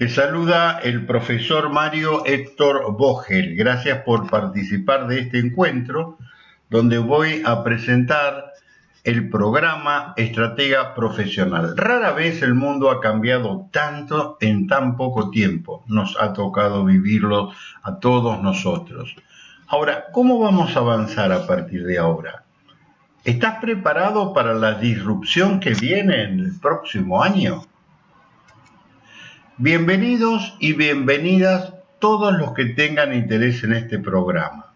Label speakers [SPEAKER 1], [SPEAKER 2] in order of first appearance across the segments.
[SPEAKER 1] Te saluda el profesor Mario Héctor Vogel. Gracias por participar de este encuentro donde voy a presentar el programa Estratega Profesional. Rara vez el mundo ha cambiado tanto en tan poco tiempo. Nos ha tocado vivirlo a todos nosotros. Ahora, ¿cómo vamos a avanzar a partir de ahora? ¿Estás preparado para la disrupción que viene en el próximo año? Bienvenidos y bienvenidas todos los que tengan interés en este programa.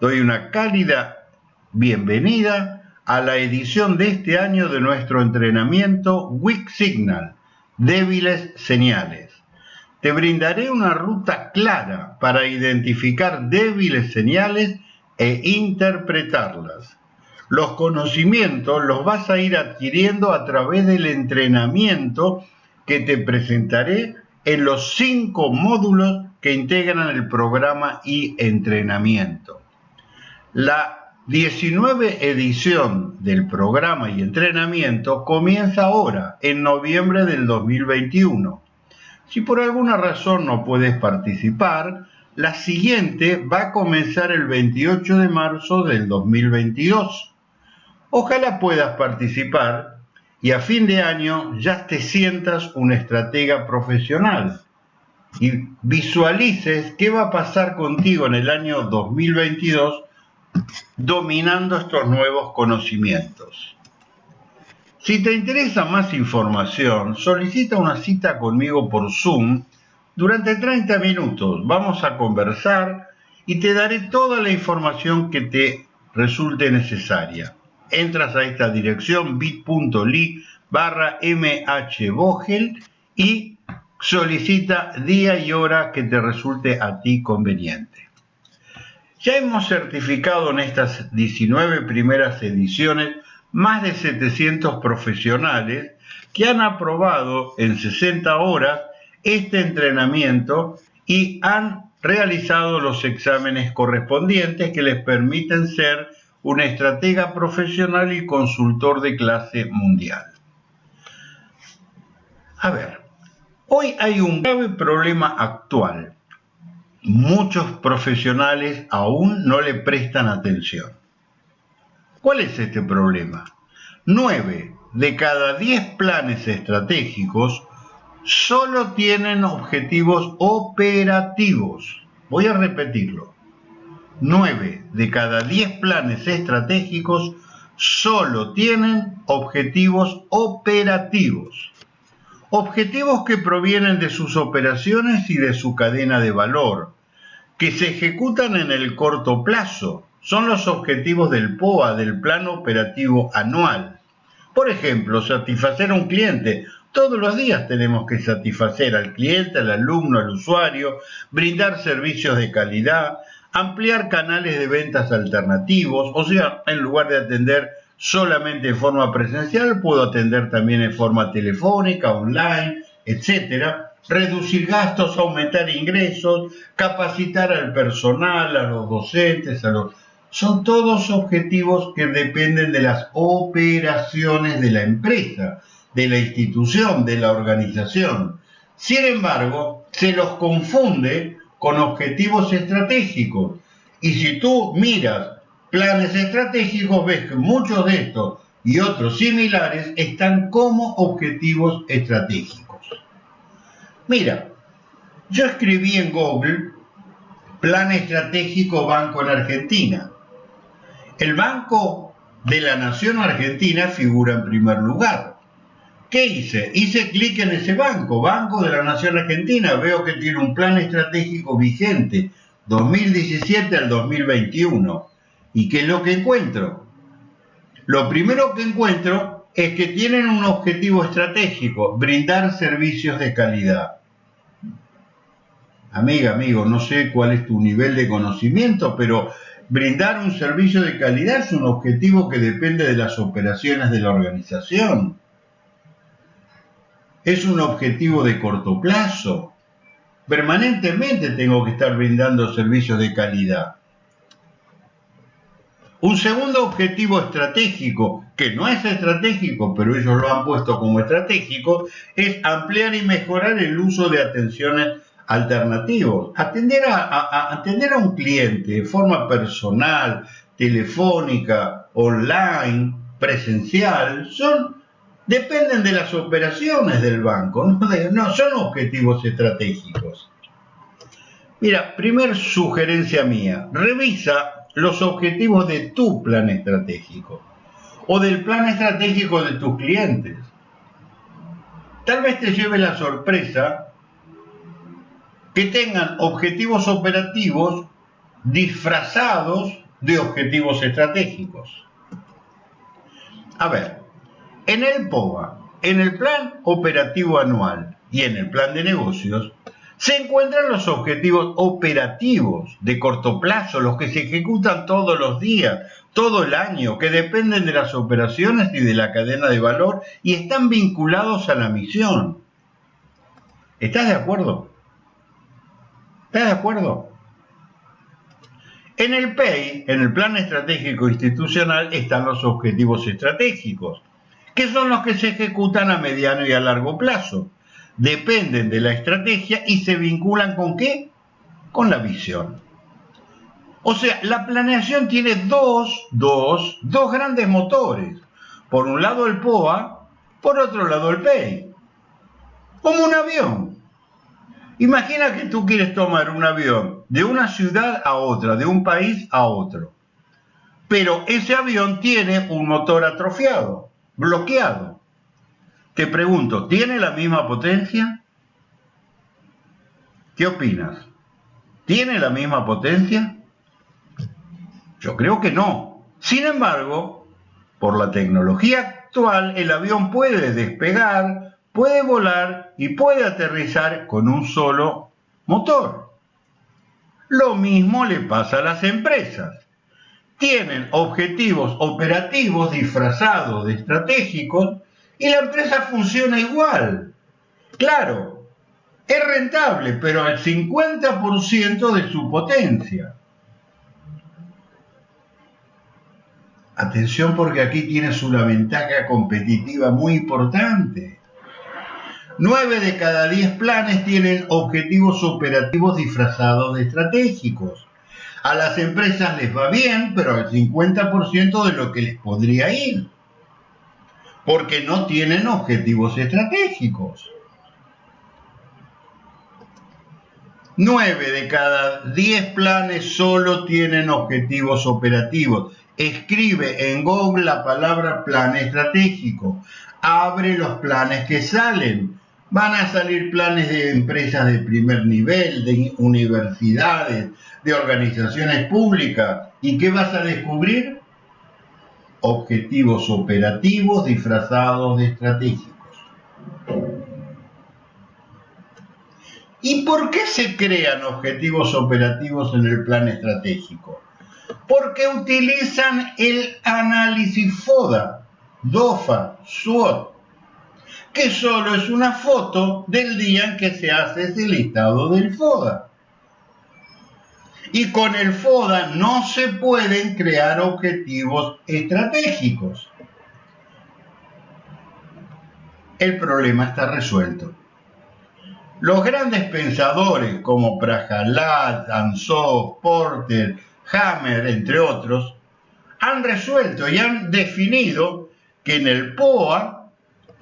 [SPEAKER 1] Doy una cálida bienvenida a la edición de este año de nuestro entrenamiento Weak Signal, débiles señales. Te brindaré una ruta clara para identificar débiles señales e interpretarlas. Los conocimientos los vas a ir adquiriendo a través del entrenamiento que te presentaré en los cinco módulos que integran el programa y entrenamiento. La 19 edición del programa y entrenamiento comienza ahora, en noviembre del 2021. Si por alguna razón no puedes participar, la siguiente va a comenzar el 28 de marzo del 2022. Ojalá puedas participar y a fin de año ya te sientas un estratega profesional y visualices qué va a pasar contigo en el año 2022 dominando estos nuevos conocimientos. Si te interesa más información, solicita una cita conmigo por Zoom durante 30 minutos. Vamos a conversar y te daré toda la información que te resulte necesaria entras a esta dirección bit.ly barra mhvogel y solicita día y hora que te resulte a ti conveniente. Ya hemos certificado en estas 19 primeras ediciones más de 700 profesionales que han aprobado en 60 horas este entrenamiento y han realizado los exámenes correspondientes que les permiten ser un estratega profesional y consultor de clase mundial. A ver, hoy hay un grave problema actual. Muchos profesionales aún no le prestan atención. ¿Cuál es este problema? Nueve de cada diez planes estratégicos solo tienen objetivos operativos. Voy a repetirlo 9 de cada 10 planes estratégicos solo tienen objetivos operativos. Objetivos que provienen de sus operaciones y de su cadena de valor, que se ejecutan en el corto plazo. Son los objetivos del POA, del Plan Operativo Anual. Por ejemplo, satisfacer a un cliente. Todos los días tenemos que satisfacer al cliente, al alumno, al usuario, brindar servicios de calidad, ampliar canales de ventas alternativos, o sea, en lugar de atender solamente en forma presencial, puedo atender también en forma telefónica, online, etcétera, reducir gastos, aumentar ingresos, capacitar al personal, a los docentes, a los son todos objetivos que dependen de las operaciones de la empresa, de la institución, de la organización. Sin embargo, se los confunde con objetivos estratégicos. Y si tú miras planes estratégicos, ves que muchos de estos y otros similares están como objetivos estratégicos. Mira, yo escribí en Google Plan Estratégico Banco en Argentina. El Banco de la Nación Argentina figura en primer lugar. ¿Qué hice? Hice clic en ese banco, Banco de la Nación Argentina. Veo que tiene un plan estratégico vigente, 2017 al 2021. ¿Y qué es lo que encuentro? Lo primero que encuentro es que tienen un objetivo estratégico, brindar servicios de calidad. Amiga, amigo, no sé cuál es tu nivel de conocimiento, pero brindar un servicio de calidad es un objetivo que depende de las operaciones de la organización es un objetivo de corto plazo. Permanentemente tengo que estar brindando servicios de calidad. Un segundo objetivo estratégico, que no es estratégico, pero ellos lo han puesto como estratégico, es ampliar y mejorar el uso de atenciones alternativos. Atender a, atender a un cliente de forma personal, telefónica, online, presencial, son dependen de las operaciones del banco, no, son objetivos estratégicos. Mira, primer sugerencia mía, revisa los objetivos de tu plan estratégico o del plan estratégico de tus clientes. Tal vez te lleve la sorpresa que tengan objetivos operativos disfrazados de objetivos estratégicos. A ver, en el POA, en el plan operativo anual y en el plan de negocios, se encuentran los objetivos operativos de corto plazo, los que se ejecutan todos los días, todo el año, que dependen de las operaciones y de la cadena de valor y están vinculados a la misión. ¿Estás de acuerdo? ¿Estás de acuerdo? En el PEI, en el Plan Estratégico Institucional, están los objetivos estratégicos, que son los que se ejecutan a mediano y a largo plazo dependen de la estrategia y se vinculan con qué? Con la visión. O sea, la planeación tiene dos, dos, dos grandes motores. Por un lado el POA, por otro lado el PEI. Como un avión. Imagina que tú quieres tomar un avión de una ciudad a otra, de un país a otro. Pero ese avión tiene un motor atrofiado, bloqueado. Te pregunto, ¿tiene la misma potencia? ¿Qué opinas? ¿Tiene la misma potencia? Yo creo que no. Sin embargo, por la tecnología actual, el avión puede despegar, puede volar y puede aterrizar con un solo motor. Lo mismo le pasa a las empresas. Tienen objetivos operativos disfrazados de estratégicos y la empresa funciona igual. Claro, es rentable, pero al 50% de su potencia. Atención porque aquí tienes una ventaja competitiva muy importante. 9 de cada 10 planes tienen objetivos operativos disfrazados de estratégicos. A las empresas les va bien, pero al 50% de lo que les podría ir porque no tienen objetivos estratégicos. 9 de cada 10 planes solo tienen objetivos operativos. Escribe en Google la palabra plan estratégico. Abre los planes que salen. Van a salir planes de empresas de primer nivel, de universidades, de organizaciones públicas. ¿Y qué vas a descubrir? objetivos operativos disfrazados de estratégicos. ¿Y por qué se crean objetivos operativos en el plan estratégico? Porque utilizan el análisis FODA, DOFA, SWOT, que solo es una foto del día en que se hace ese listado del FODA y con el FODA no se pueden crear objetivos estratégicos. El problema está resuelto. Los grandes pensadores como Prahalad, Ansov, Porter, Hammer, entre otros, han resuelto y han definido que en el POA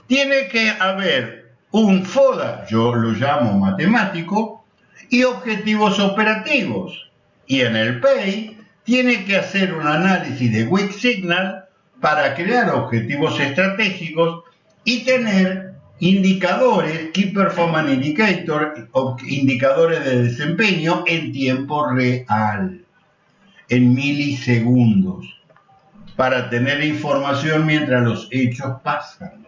[SPEAKER 1] tiene que haber un FODA, yo lo llamo matemático, y objetivos operativos y en el PEI tiene que hacer un análisis de weak signal para crear objetivos estratégicos y tener indicadores, Key Performance Indicator, indicadores de desempeño en tiempo real, en milisegundos, para tener información mientras los hechos pasan.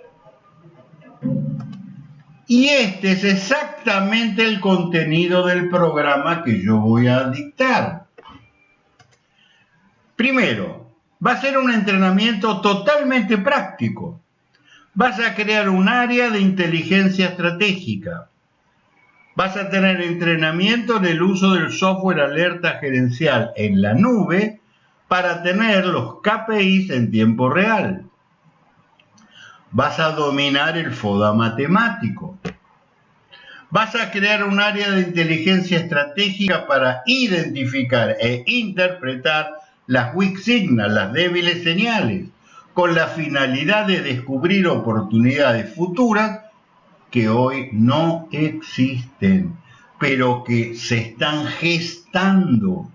[SPEAKER 1] Y este es exactamente el contenido del programa que yo voy a dictar. Primero, va a ser un entrenamiento totalmente práctico. Vas a crear un área de inteligencia estratégica. Vas a tener entrenamiento en el uso del software alerta gerencial en la nube para tener los KPIs en tiempo real. Vas a dominar el FODA matemático. Vas a crear un área de inteligencia estratégica para identificar e interpretar las weak signals, las débiles señales, con la finalidad de descubrir oportunidades futuras que hoy no existen, pero que se están gestando.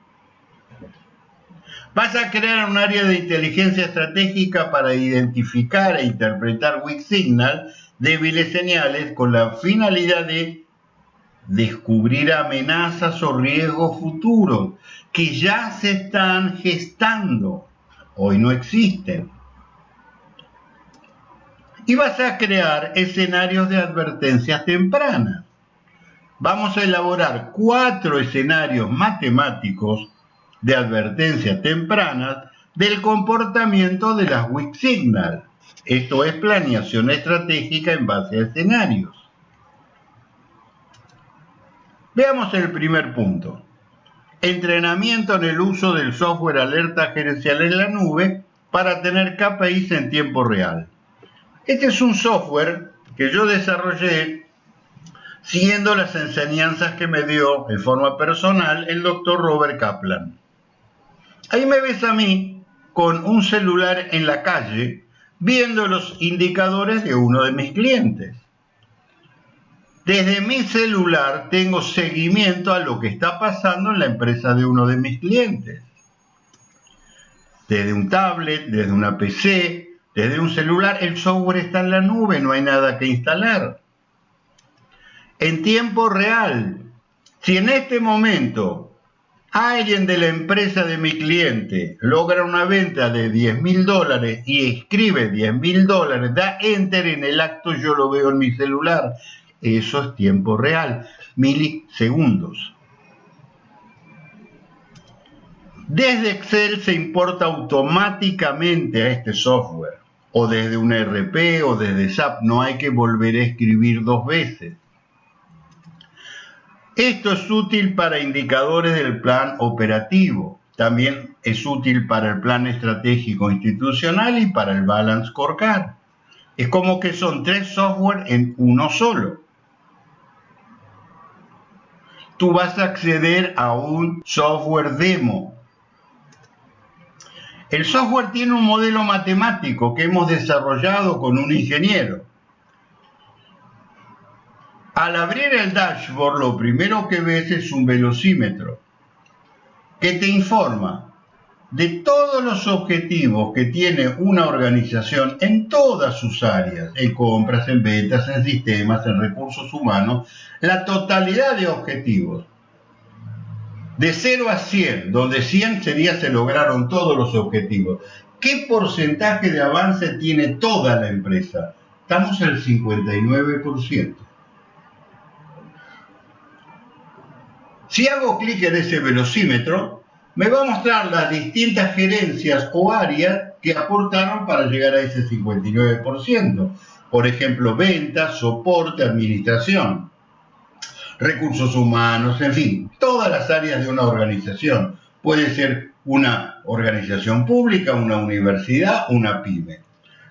[SPEAKER 1] Vas a crear un área de inteligencia estratégica para identificar e interpretar weak signal, débiles señales, con la finalidad de descubrir amenazas o riesgos futuros que ya se están gestando, hoy no existen. Y vas a crear escenarios de advertencias tempranas. Vamos a elaborar cuatro escenarios matemáticos de advertencias tempranas del comportamiento de las weak signal. Esto es planeación estratégica en base a escenarios. Veamos el primer punto. Entrenamiento en el uso del software alerta gerencial en la nube para tener KPIs en tiempo real. Este es un software que yo desarrollé siguiendo las enseñanzas que me dio en forma personal el doctor Robert Kaplan. Ahí me ves a mí con un celular en la calle viendo los indicadores de uno de mis clientes. Desde mi celular tengo seguimiento a lo que está pasando en la empresa de uno de mis clientes. Desde un tablet, desde una PC, desde un celular, el software está en la nube, no hay nada que instalar. En tiempo real, si en este momento alguien de la empresa de mi cliente logra una venta de 10 mil dólares y escribe 10 mil dólares, da enter en el acto, yo lo veo en mi celular eso es tiempo real, milisegundos. Desde Excel se importa automáticamente a este software, o desde un RP o desde SAP, no hay que volver a escribir dos veces. Esto es útil para indicadores del plan operativo, también es útil para el plan estratégico institucional y para el balance scorecard. Es como que son tres software en uno solo tú vas a acceder a un software demo. El software tiene un modelo matemático que hemos desarrollado con un ingeniero. Al abrir el dashboard, lo primero que ves es un velocímetro que te informa de todos los objetivos que tiene una organización en todas sus áreas, en compras, en ventas, en sistemas, en recursos humanos, la totalidad de objetivos. De 0 a 100, donde 100 sería se lograron todos los objetivos. ¿Qué porcentaje de avance tiene toda la empresa? Estamos el 59%. Si hago clic en ese velocímetro, me va a mostrar las distintas gerencias o áreas que aportaron para llegar a ese 59%. Por ejemplo, ventas, soporte, administración, recursos humanos, en fin, todas las áreas de una organización. Puede ser una organización pública, una universidad, una pyme.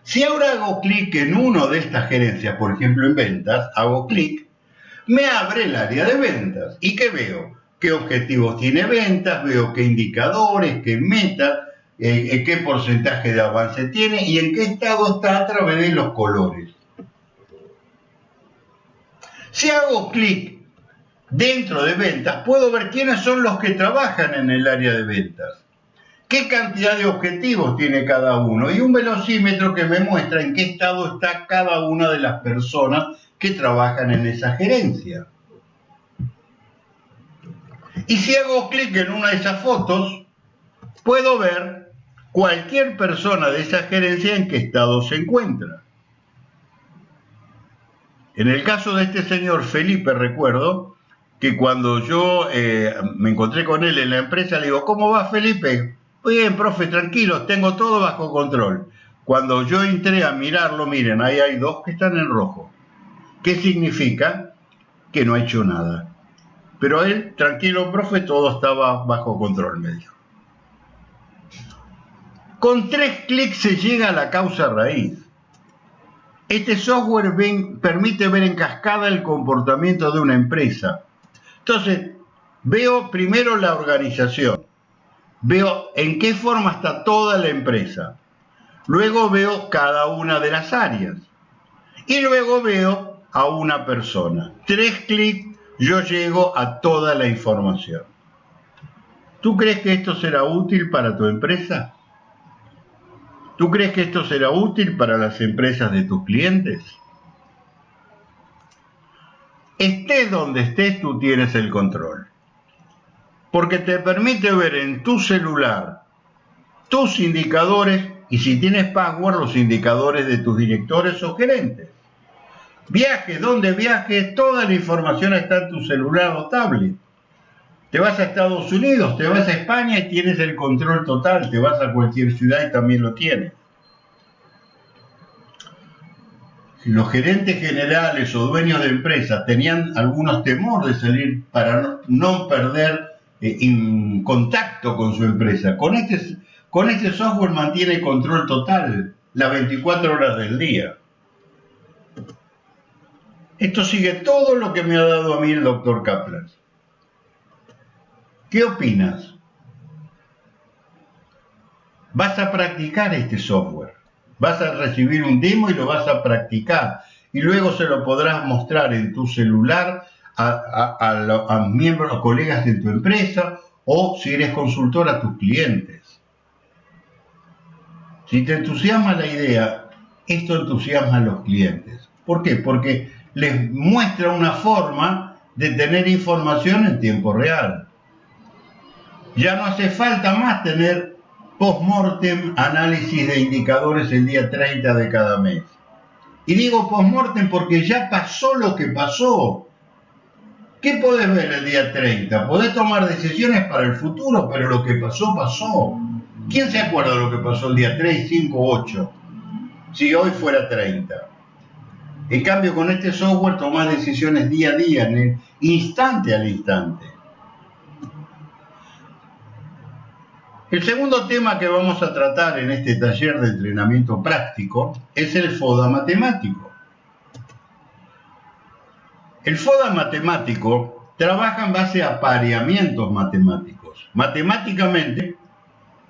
[SPEAKER 1] Si ahora hago clic en una de estas gerencias, por ejemplo en ventas, hago clic, me abre el área de ventas. ¿Y qué veo? qué objetivos tiene ventas, veo qué indicadores, qué metas, eh, qué porcentaje de avance tiene y en qué estado está a través de los colores. Si hago clic dentro de ventas, puedo ver quiénes son los que trabajan en el área de ventas, qué cantidad de objetivos tiene cada uno y un velocímetro que me muestra en qué estado está cada una de las personas que trabajan en esa gerencia. Y si hago clic en una de esas fotos, puedo ver cualquier persona de esa gerencia en qué estado se encuentra. En el caso de este señor Felipe, recuerdo que cuando yo eh, me encontré con él en la empresa, le digo, ¿cómo va Felipe? Bien, profe, tranquilo, tengo todo bajo control. Cuando yo entré a mirarlo, miren, ahí hay dos que están en rojo. ¿Qué significa? Que no ha hecho nada. Pero él, tranquilo, profe, todo estaba bajo control, me dijo. Con tres clics se llega a la causa raíz. Este software permite ver en cascada el comportamiento de una empresa. Entonces, veo primero la organización, veo en qué forma está toda la empresa, luego veo cada una de las áreas y luego veo a una persona. Tres clics yo llego a toda la información. ¿Tú crees que esto será útil para tu empresa? ¿Tú crees que esto será útil para las empresas de tus clientes? Estés donde estés, tú tienes el control. Porque te permite ver en tu celular tus indicadores y si tienes password, los indicadores de tus directores o gerentes. Viajes, donde viajes, toda la información está en tu celular o tablet. Te vas a Estados Unidos, te vas a España y tienes el control total, te vas a cualquier ciudad y también lo tienes. Los gerentes generales o dueños de empresas tenían algunos temor de salir para no, perder eh, contacto con su empresa, con este, con este software mantiene control total las 24 horas del día. Esto sigue todo lo que me ha dado a mí el doctor Kaplan. ¿Qué opinas? Vas a practicar este software. Vas a recibir un demo y lo vas a practicar. Y luego se lo podrás mostrar en tu celular a, a, miembros, colegas de tu empresa o si eres consultor a tus clientes. Si te entusiasma la idea, esto entusiasma a los clientes. ¿Por qué? Porque les muestra una forma de tener información en tiempo real. Ya no hace falta más tener post-mortem análisis de indicadores el día 30 de cada mes. Y digo post-mortem porque ya pasó lo que pasó. ¿Qué podés ver el día 30? Podés tomar decisiones para el futuro, pero lo que pasó, pasó. ¿Quién se acuerda de lo que pasó el día 3, 5, 8? Si hoy fuera 30. En cambio, con este software tomás decisiones día a día, en el instante al instante. El segundo tema que vamos a tratar en este taller de entrenamiento práctico es el FODA matemático. El FODA matemático trabaja en base a pareamientos matemáticos. Matemáticamente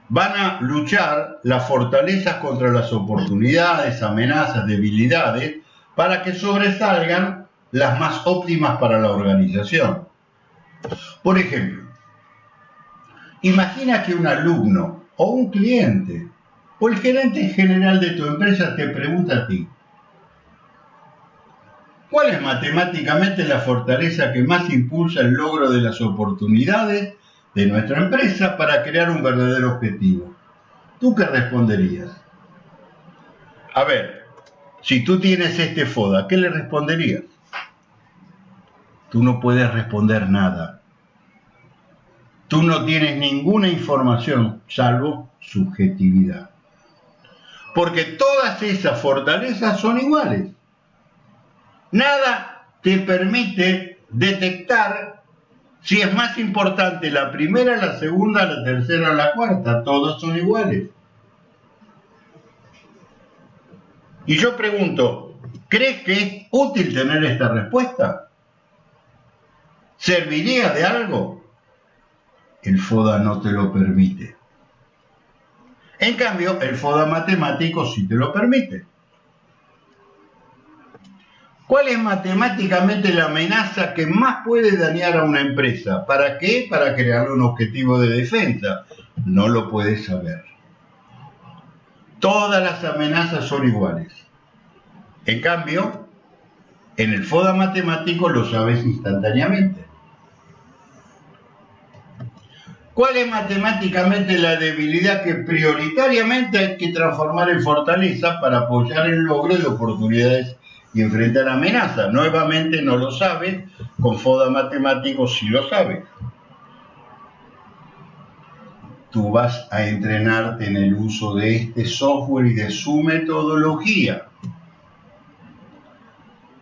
[SPEAKER 1] van a luchar las fortalezas contra las oportunidades, amenazas, debilidades, para que sobresalgan las más óptimas para la organización. Por ejemplo, Imagina que un alumno o un cliente o el gerente general de tu empresa te pregunta a ti, ¿cuál es matemáticamente la fortaleza que más impulsa el logro de las oportunidades de nuestra empresa para crear un verdadero objetivo? ¿Tú qué responderías? A ver, si tú tienes este FODA, ¿qué le responderías? Tú no puedes responder nada tú no tienes ninguna información salvo subjetividad. Porque todas esas fortalezas son iguales. Nada te permite detectar si es más importante la primera, la segunda, la tercera o la cuarta. Todas son iguales. Y yo pregunto, ¿crees que es útil tener esta respuesta? ¿Serviría de algo? el FODA no te lo permite. En cambio, el FODA matemático sí te lo permite. ¿Cuál es matemáticamente la amenaza que más puede dañar a una empresa? ¿Para qué? Para crear un objetivo de defensa. No lo puedes saber. Todas las amenazas son iguales. En cambio, en el FODA matemático lo sabes instantáneamente. ¿Cuál es matemáticamente la debilidad que prioritariamente hay que transformar en fortaleza para apoyar el logro de oportunidades y enfrentar amenazas? Nuevamente no lo sabes, con FODA matemático sí lo sabes. Tú vas a entrenarte en el uso de este software y de su metodología.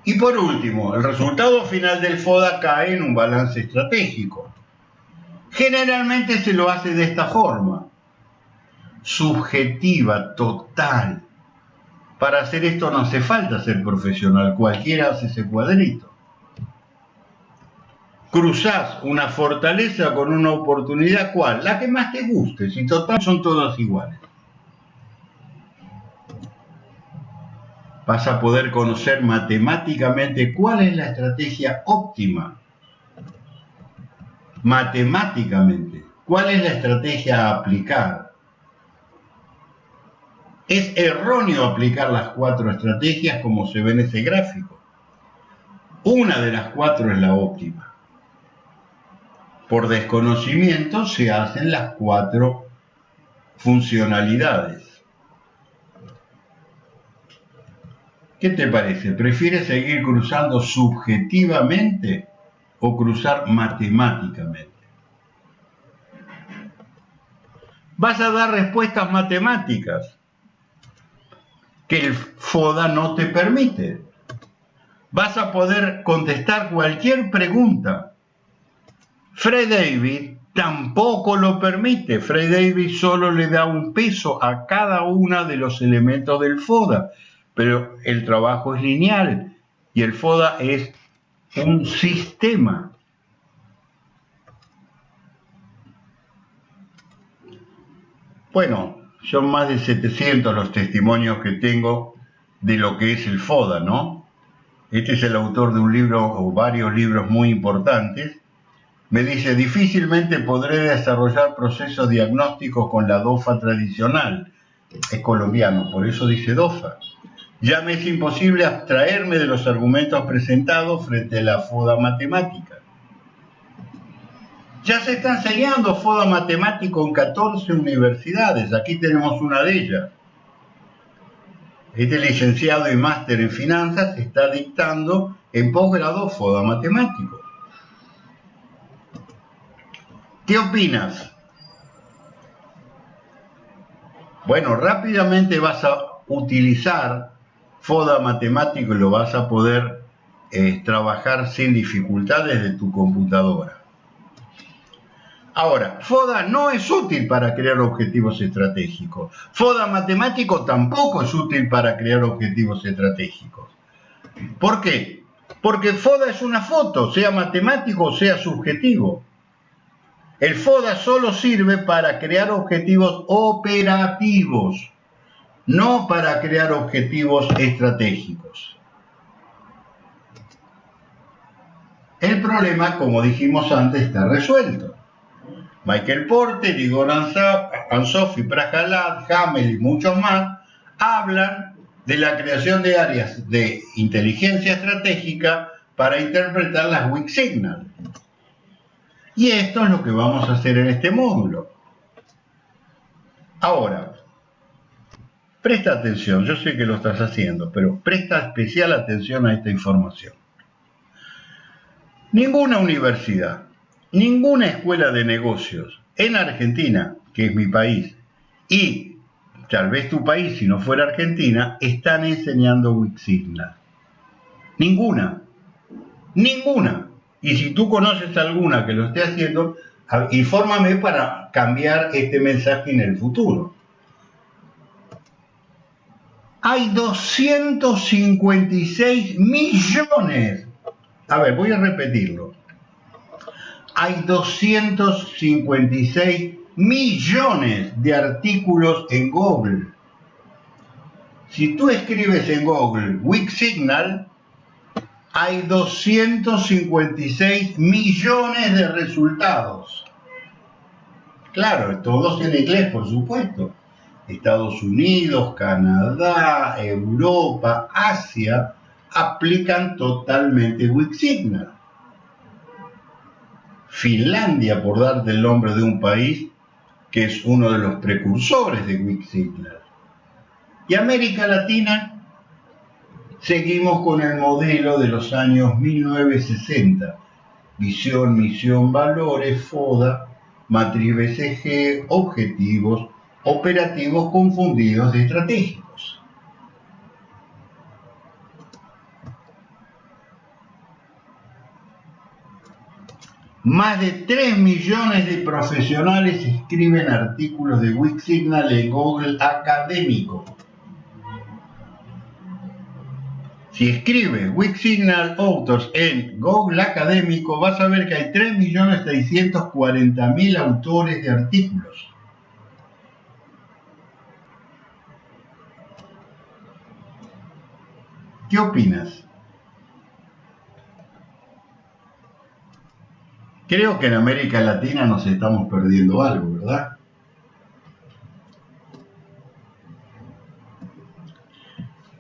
[SPEAKER 1] Y por último, el resultado final del FODA cae en un balance estratégico. Generalmente se lo hace de esta forma. subjetiva, total. Para hacer esto no hace falta ser profesional, cualquiera hace ese cuadrito. Cruzás una fortaleza con una oportunidad, ¿cuál? La que más te guste, si total son todas iguales. Vas a poder conocer matemáticamente cuál es la estrategia óptima. Matemáticamente, cuál es la estrategia a aplicar es erróneo aplicar las cuatro estrategias como se ve en ese gráfico. Una de las cuatro es la óptima. Por desconocimiento se hacen las cuatro funcionalidades. ¿Qué te parece? ¿Prefieres seguir cruzando subjetivamente o cruzar matemáticamente? Vas a dar respuestas matemáticas que el FODA no te permite. Vas a poder contestar cualquier pregunta. Fred David tampoco lo permite. Fred David solo le da un peso a cada uno de los elementos del FODA, pero el trabajo es lineal y el FODA es un sistema. Bueno, son más de 700 los testimonios que tengo de lo que es el FODA, ¿no? Este es el autor de un libro o varios libros muy importantes. Me dice, difícilmente podré desarrollar procesos diagnósticos con la DOFA tradicional. Es colombiano, por eso dice DOFA. Ya me es imposible abstraerme de los argumentos presentados frente a la FODA matemática. Ya se está enseñando FODA matemático en 14 universidades. Aquí tenemos una de ellas. Este licenciado y máster en finanzas está dictando en posgrado FODA matemático. ¿Qué opinas? Bueno, rápidamente vas a utilizar FODA matemático y lo vas a poder eh, trabajar sin dificultades de tu computadora. Ahora, FODA no es útil para crear objetivos estratégicos. FODA matemático tampoco es útil para crear objetivos estratégicos. ¿Por qué? Porque FODA es una foto, sea matemático o sea subjetivo. El FODA solo sirve para crear objetivos operativos, no para crear objetivos estratégicos. El problema, como dijimos antes, está resuelto. Michael Porter, Igor Ansofi, Prajalad, Hamel y muchos más hablan de la creación de áreas de inteligencia estratégica para interpretar las weak signals. Y esto es lo que vamos a hacer en este módulo. Ahora, presta atención, yo sé que lo estás haciendo, pero presta especial atención a esta información. Ninguna universidad, ninguna escuela de negocios en Argentina, que es mi país, y tal vez tu país, si no fuera Argentina, están enseñando Wixigna. Ninguna. Ninguna. Y si tú conoces alguna que lo esté haciendo, infórmame para cambiar este mensaje en el futuro. Hay 256 millones. A ver, voy a repetirlo hay 256 millones de artículos en Google. Si tú escribes en Google Weak Signal, hay 256 millones de resultados. Claro, todos en inglés, por supuesto. Estados Unidos, Canadá, Europa, Asia aplican totalmente Weak Signal. Finlandia, por darte el nombre de un país que es uno de los precursores de Wixigler. Y América Latina, seguimos con el modelo de los años 1960. Visión, misión, valores, FODA, matriz BCG, objetivos, operativos confundidos de estratégicos. Más de 3 millones de profesionales escriben artículos de Wixsignal en Google Académico. Si escribe Wixsignal Authors en Google Académico, vas a ver que hay 3.640.000 autores de artículos. ¿Qué opinas? Creo que en América Latina nos estamos perdiendo algo, ¿verdad?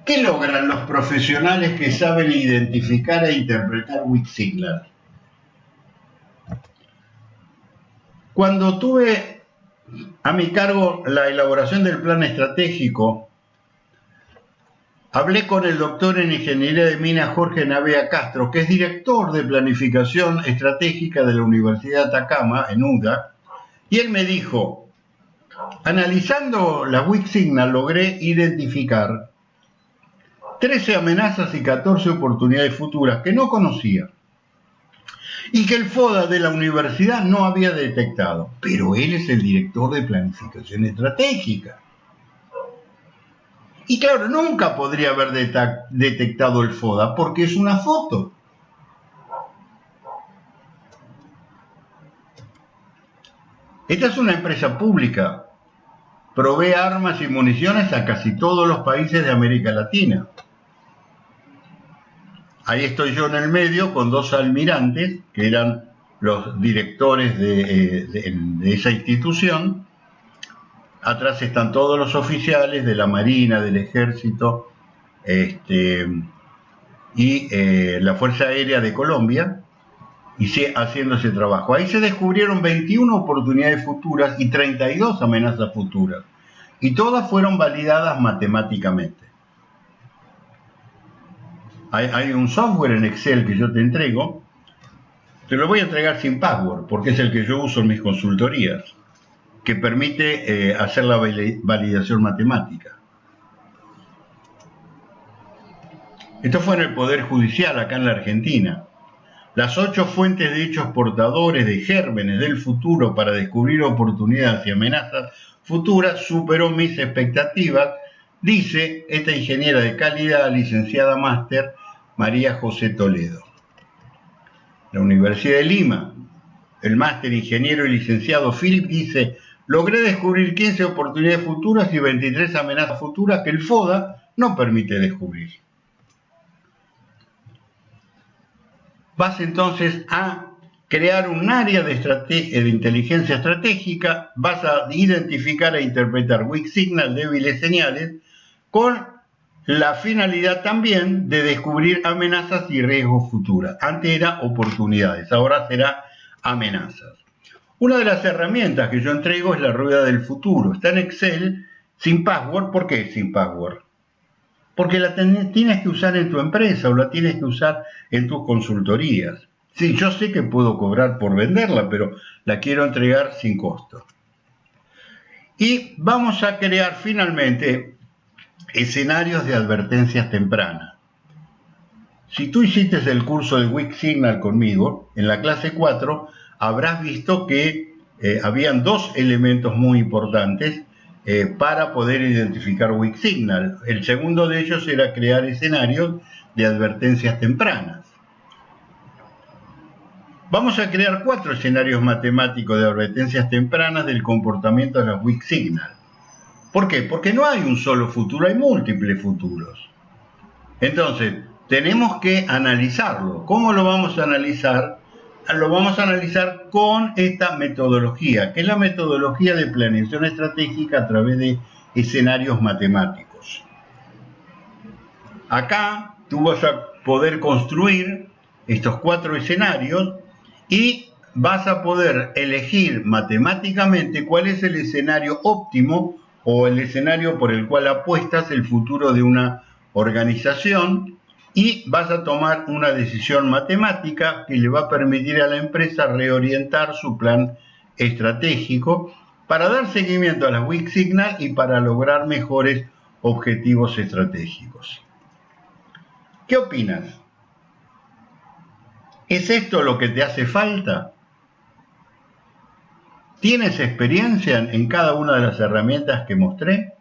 [SPEAKER 1] ¿Qué logran los profesionales que saben identificar e interpretar Wixsignal? Cuando tuve a mi cargo la elaboración del plan estratégico, hablé con el doctor en Ingeniería de Minas Jorge Navea Castro, que es director de Planificación Estratégica de la Universidad de Atacama, en UDA, y él me dijo, analizando la Wixsignal logré identificar 13 amenazas y 14 oportunidades futuras que no conocía y que el FODA de la universidad no había detectado. Pero él es el director de planificación estratégica. Y claro, nunca podría haber detectado el FODA porque es una foto. Esta es una empresa pública. Provee armas y municiones a casi todos los países de América Latina. Ahí estoy yo en el medio con dos almirantes, que eran los directores de, eh, esa institución. Atrás están todos los oficiales de la Marina, del Ejército este, y eh, la Fuerza Aérea de Colombia, y haciendo ese trabajo. Ahí se descubrieron 21 oportunidades futuras y 32 amenazas futuras, y todas fueron validadas matemáticamente hay, un software en Excel que yo te entrego, te lo voy a entregar sin password, porque es el que yo uso en mis consultorías, que permite eh, hacer la validación matemática. Esto fue en el Poder Judicial, acá en la Argentina. Las ocho fuentes de hechos portadores de gérmenes del futuro para descubrir oportunidades y amenazas futuras superó mis expectativas, dice esta ingeniera de calidad, licenciada máster María José Toledo. La Universidad de Lima, el máster ingeniero y licenciado Philip dice, logré descubrir 15 oportunidades futuras y 23 amenazas futuras que el FODA no permite descubrir. Vas entonces a crear un área de, de inteligencia estratégica, vas a identificar e interpretar weak signal, débiles señales, con la finalidad también de descubrir amenazas y riesgos futuros. Antes era oportunidades, ahora será amenazas. Una de las herramientas que yo entrego es la rueda del futuro. Está en Excel sin password. ¿Por qué sin password? Porque la tienes que usar en tu empresa o la tienes que usar en tus consultorías. Sí, yo sé que puedo cobrar por venderla, pero la quiero entregar sin costo. Y vamos a crear finalmente Escenarios de advertencias tempranas. Si tú hiciste el curso de Weak Signal conmigo, en la clase 4 habrás visto que eh, habían dos elementos muy importantes eh, para poder identificar Weak Signal. El segundo de ellos era crear escenarios de advertencias tempranas. Vamos a crear cuatro escenarios matemáticos de advertencias tempranas del comportamiento de las Weak Signal. ¿Por qué? Porque no hay un solo futuro, hay múltiples futuros. Entonces, tenemos que analizarlo. ¿Cómo lo vamos a analizar? Lo vamos a analizar con esta metodología, que es la metodología de planeación estratégica a través de escenarios matemáticos. Acá tú vas a poder construir estos cuatro escenarios y vas a poder elegir matemáticamente cuál es el escenario óptimo o el escenario por el cual apuestas el futuro de una organización y vas a tomar una decisión matemática que le va a permitir a la empresa reorientar su plan estratégico para dar seguimiento a las weak signal y para lograr mejores objetivos estratégicos. ¿Qué opinas? ¿Es esto lo que te hace falta? ¿Tienes experiencia en cada una de las herramientas que mostré?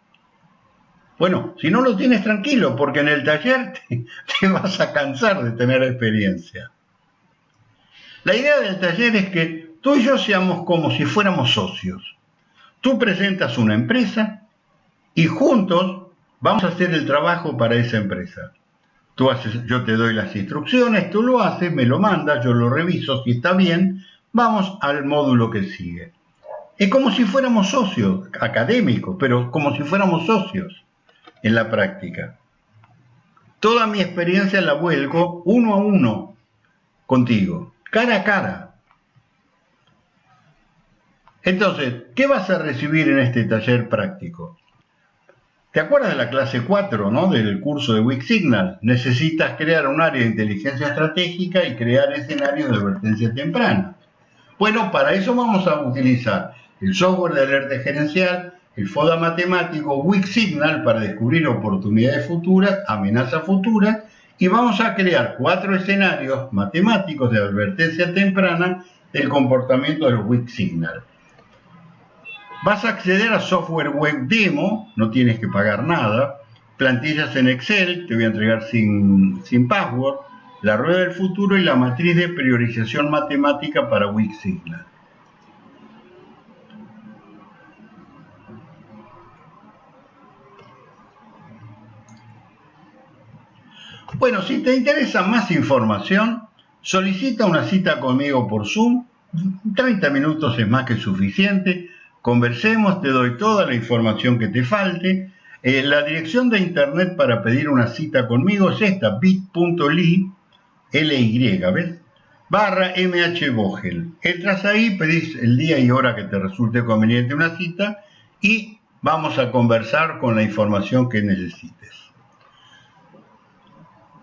[SPEAKER 1] Bueno, si no lo tienes tranquilo, porque en el taller te, vas a cansar de tener experiencia. La idea del taller es que tú y yo seamos como si fuéramos socios. Tú presentas una empresa y juntos vamos a hacer el trabajo para esa empresa. Tú haces, yo te doy las instrucciones, tú lo haces, me lo mandas, yo lo reviso, si está bien, vamos al módulo que sigue. Es como si fuéramos socios, académicos, pero como si fuéramos socios en la práctica. Toda mi experiencia la vuelco uno a uno contigo, cara a cara. Entonces, ¿qué vas a recibir en este taller práctico? ¿Te acuerdas de la clase 4 ¿no? del curso de Wix Signal? Necesitas crear un área de inteligencia estratégica y crear escenarios de advertencia temprana. Bueno, para eso vamos a utilizar el software de alerta gerencial, el FODA matemático, Wix Signal para descubrir oportunidades futuras, amenazas futuras, y vamos a crear cuatro escenarios matemáticos de advertencia temprana del comportamiento del Wix Signal. Vas a acceder a software web demo, no tienes que pagar nada, plantillas en Excel, te voy a entregar sin, sin password, la rueda del futuro y la matriz de priorización matemática para Wix Signal. Bueno, si te interesa más información, solicita una cita conmigo por Zoom. 30 minutos es más que suficiente conversemos, te doy toda la información que te falte. Eh, la dirección de internet para pedir una cita conmigo es esta, bit.ly, L-Y, ¿ves? Barra mhvogel. Entras ahí, pedís el día y hora que te resulte conveniente una cita y vamos a conversar con la información que necesites.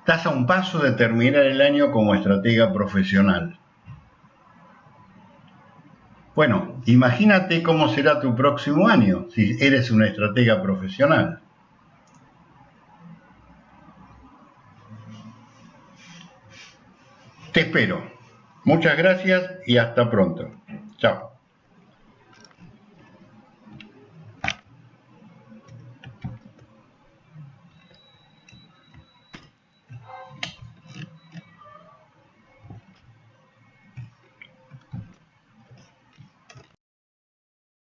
[SPEAKER 1] Estás a un paso de terminar el año como estratega profesional. Bueno, imagínate cómo será tu próximo año si eres una estratega profesional. Te espero. Muchas gracias y hasta pronto. Chao.